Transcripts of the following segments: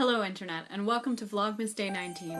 Hello Internet, and welcome to Vlogmas Day 19.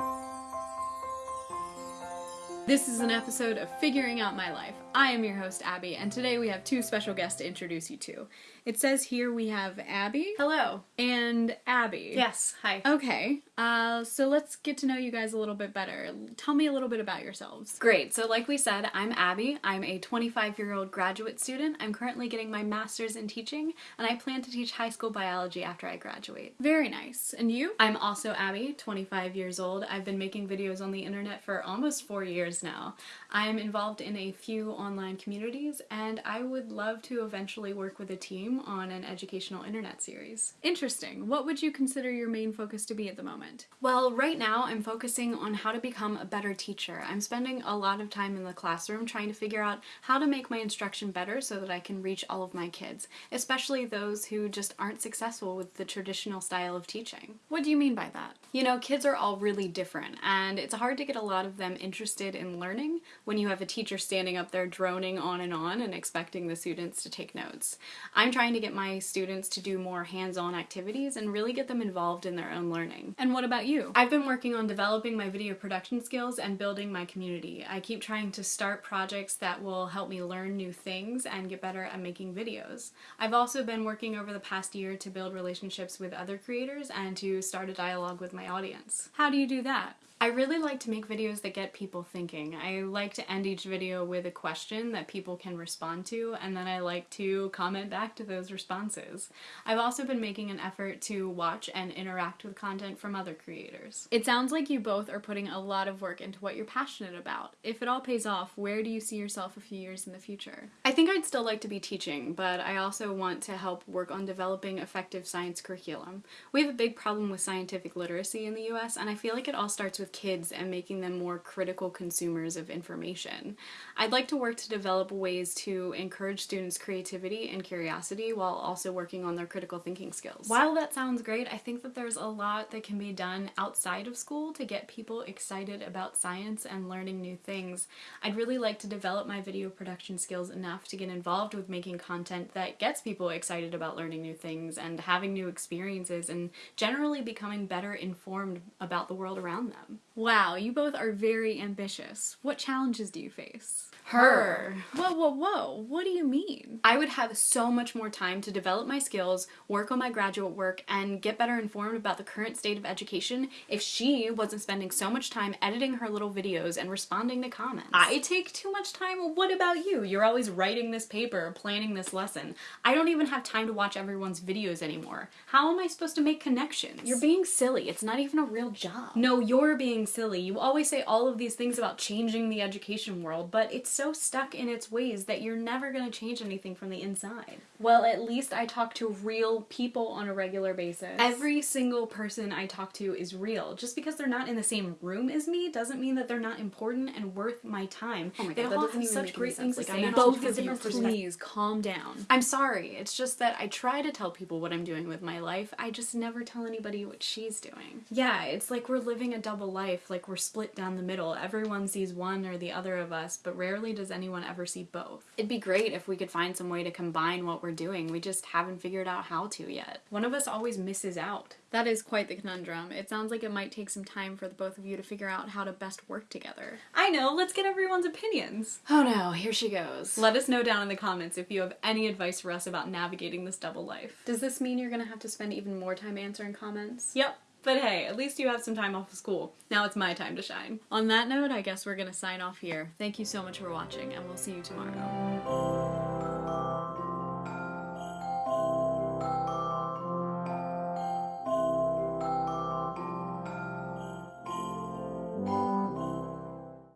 This is an episode of Figuring Out My Life. I am your host, Abby, and today we have two special guests to introduce you to. It says here we have Abby Hello. and Abby. Yes, hi. Okay, uh, so let's get to know you guys a little bit better. Tell me a little bit about yourselves. Great. So, like we said, I'm Abby. I'm a 25 year old graduate student. I'm currently getting my master's in teaching, and I plan to teach high school biology after I graduate. Very nice. And you? I'm also Abby, 25 years old. I've been making videos on the internet for almost four years now. I'm involved in a few online communities, and I would love to eventually work with a team on an educational internet series. Interesting. What would you consider your main focus to be at the moment? Well, right now I'm focusing on how to become a better teacher. I'm spending a lot of time in the classroom trying to figure out how to make my instruction better so that I can reach all of my kids, especially those who just aren't successful with the traditional style of teaching. What do you mean by that? You know, kids are all really different, and it's hard to get a lot of them interested in learning when you have a teacher standing up there droning on and on and expecting the students to take notes. I'm trying to get my students to do more hands-on activities and really get them involved in their own learning. And what about you? I've been working on developing my video production skills and building my community. I keep trying to start projects that will help me learn new things and get better at making videos. I've also been working over the past year to build relationships with other creators and to start a dialogue with my audience. How do you do that? I really like to make videos that get people thinking. I like to end each video with a question that people can respond to, and then I like to comment back to those responses. I've also been making an effort to watch and interact with content from other creators. It sounds like you both are putting a lot of work into what you're passionate about. If it all pays off, where do you see yourself a few years in the future? I think I'd still like to be teaching, but I also want to help work on developing effective science curriculum. We have a big problem with scientific literacy in the US, and I feel like it all starts with kids and making them more critical consumers of information. I'd like to work to develop ways to encourage students' creativity and curiosity while also working on their critical thinking skills. While that sounds great, I think that there's a lot that can be done outside of school to get people excited about science and learning new things. I'd really like to develop my video production skills enough to get involved with making content that gets people excited about learning new things and having new experiences and generally becoming better informed about the world around them. Wow, you both are very ambitious. What challenges do you face? Her. Whoa, whoa, whoa. What do you mean? I would have so much more time to develop my skills, work on my graduate work, and get better informed about the current state of education if she wasn't spending so much time editing her little videos and responding to comments. I take too much time. What about you? You're always writing this paper, planning this lesson. I don't even have time to watch everyone's videos anymore. How am I supposed to make connections? You're being silly. It's not even a real job. No, you're being silly. You always say all of these things about changing the education world, but it's so stuck in its ways that you're never going to change anything from the inside. Well, at least I talk to real people on a regular basis. Every single person I talk to is real. Just because they're not in the same room as me doesn't mean that they're not important and worth my time. Oh my they god, all have such great things sense. to Like, say. I and know all both of you, please calm down. I'm sorry. It's just that I try to tell people what I'm doing with my life. I just never tell anybody what she's doing. Yeah, it's like we're living a double life, like we're split down the middle. Everyone sees one or the other of us, but rarely does anyone ever see both. It'd be great if we could find some way to combine what we're doing. We just haven't figured out how to yet. One of us always misses out. That is quite the conundrum. It sounds like it might take some time for the both of you to figure out how to best work together. I know, let's get everyone's opinions. Oh no, here she goes. Let us know down in the comments if you have any advice for us about navigating this double life. Does this mean you're gonna have to spend even more time answering comments? Yep. But hey, at least you have some time off of school. Now it's my time to shine. On that note, I guess we're gonna sign off here. Thank you so much for watching, and we'll see you tomorrow.